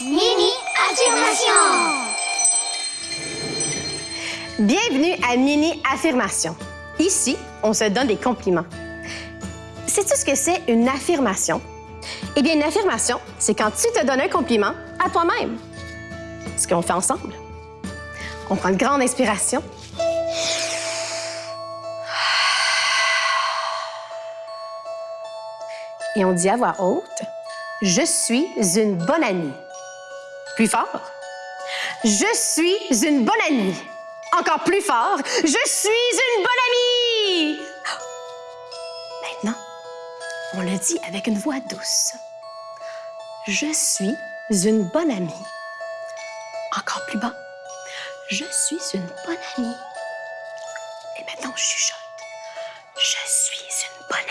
Mini affirmation. Bienvenue à Mini Affirmation. Ici, on se donne des compliments. Sais-tu ce que c'est une affirmation? Eh bien, une affirmation, c'est quand tu te donnes un compliment à toi-même. Ce qu'on fait ensemble. On prend une grande inspiration. Et on dit à voix haute, je suis une bonne amie. Plus fort. Je suis une bonne amie. Encore plus fort. Je suis une bonne amie. Maintenant, on le dit avec une voix douce. Je suis une bonne amie. Encore plus bas. Je suis une bonne amie. Et maintenant, on chuchote. Je suis une bonne amie.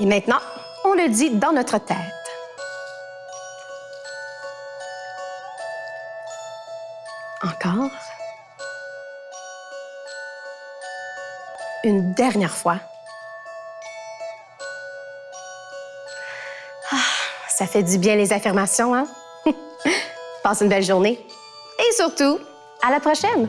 Et maintenant, on le dit dans notre tête. Encore? Une dernière fois. Ah, ça fait du bien les affirmations, hein? Passe une belle journée. Et surtout, à la prochaine!